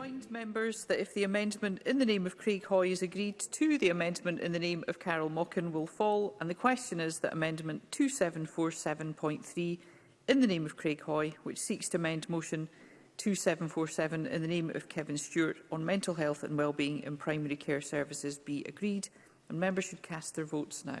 remind members that if the amendment in the name of Craig Hoy is agreed to, the amendment in the name of Carol Mockin will fall. And the question is that amendment 2747.3 in the name of Craig Hoy, which seeks to amend motion 2747 in the name of Kevin Stewart on mental health and wellbeing in primary care services be agreed. And members should cast their votes now.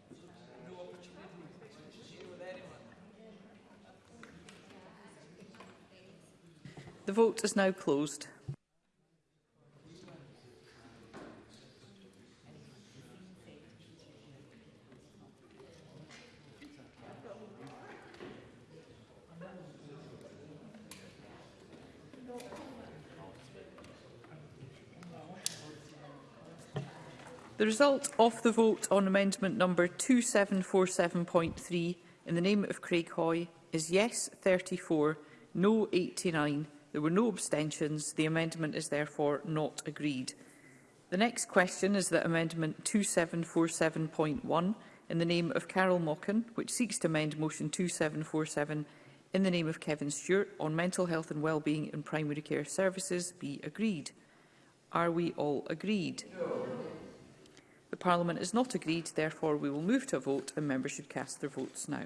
The vote is now closed. The result of the vote on amendment number 2747.3 in the name of Craig Hoy is yes 34, no 89 There were no abstentions. The amendment is therefore not agreed. The next question is that Amendment 2747.1 in the name of Carol Mockin, which seeks to amend Motion 2747 in the name of Kevin Stewart on mental health and wellbeing in primary care services, be agreed. Are we all agreed? No. The Parliament is not agreed, therefore we will move to a vote and members should cast their votes now.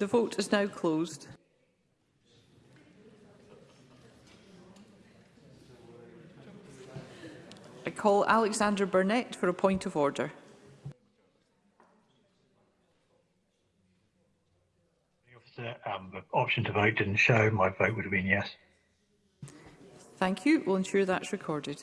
The vote is now closed. I call Alexander Burnett for a point of order. The, um, the option to vote didn't show. My vote would have been yes. Thank you. We'll ensure that's recorded.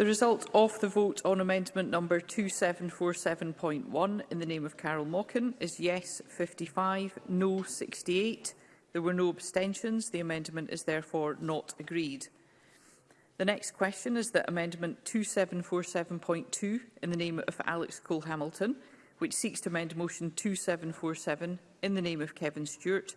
The result of the vote on amendment number 2747.1 in the name of Carol Mockin is yes 55, no 68. There were no abstentions. The amendment is therefore not agreed. The next question is that amendment 2747.2 in the name of Alex Cole-Hamilton, which seeks to amend motion 2747 in the name of Kevin Stewart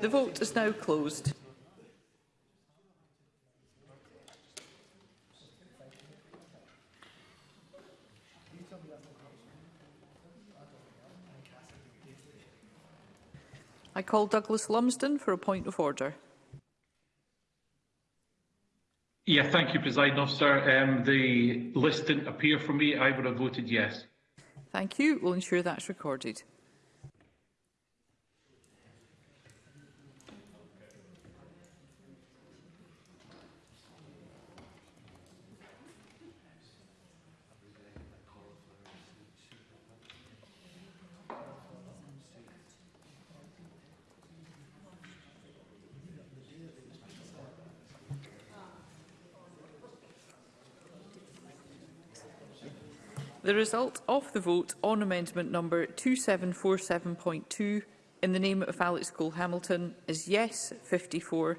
The vote is now closed. I call Douglas Lumsden for a point of order. Yeah, thank you, President Officer. Um, the list didn't appear for me. I would have voted yes. Thank you. We'll ensure that's recorded. The result of the vote on amendment number 2747.2 in the name of Alex Cole-Hamilton is yes 54,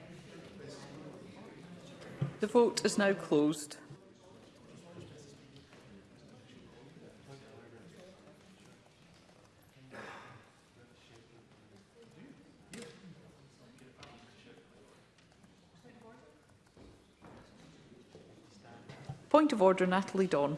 The vote is now closed. Point of order, Natalie Dawn.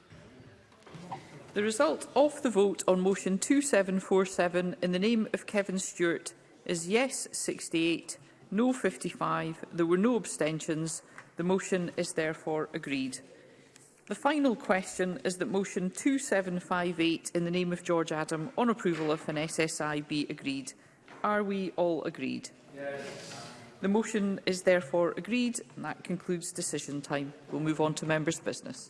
The result of the vote on motion 2747 in the name of Kevin Stewart is yes 68, no 55. There were no abstentions. The motion is therefore agreed. The final question is that motion 2758 in the name of George Adam on approval of an SSI be agreed. Are we all agreed? Yes. The motion is therefore agreed and that concludes decision time. We'll move on to members' business.